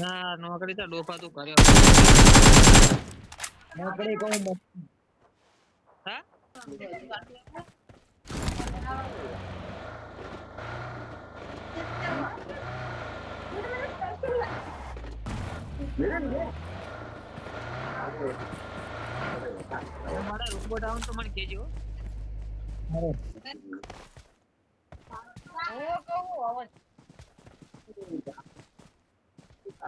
ના નોકરી તો ડોફા તું કર્યો. નોકરી કહું હા મારા રોબોટ ડાઉન તો મને કહેજો.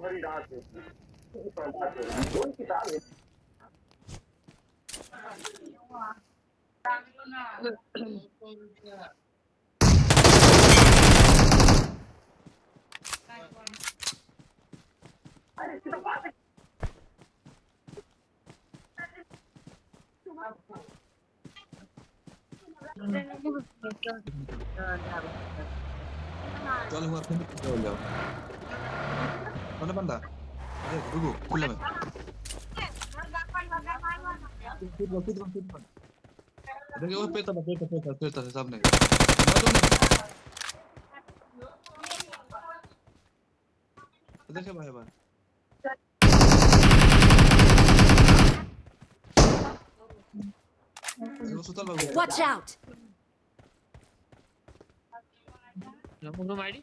popularidade. Onde Olha uma pena que olhar. Mana banda? Ayo, dulu, pulang. फिर फिर फिर देखिए वो पेटा पेटा पेटा पेटा से सामने देखिए भाई भाई Watch out! Number ID?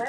Um,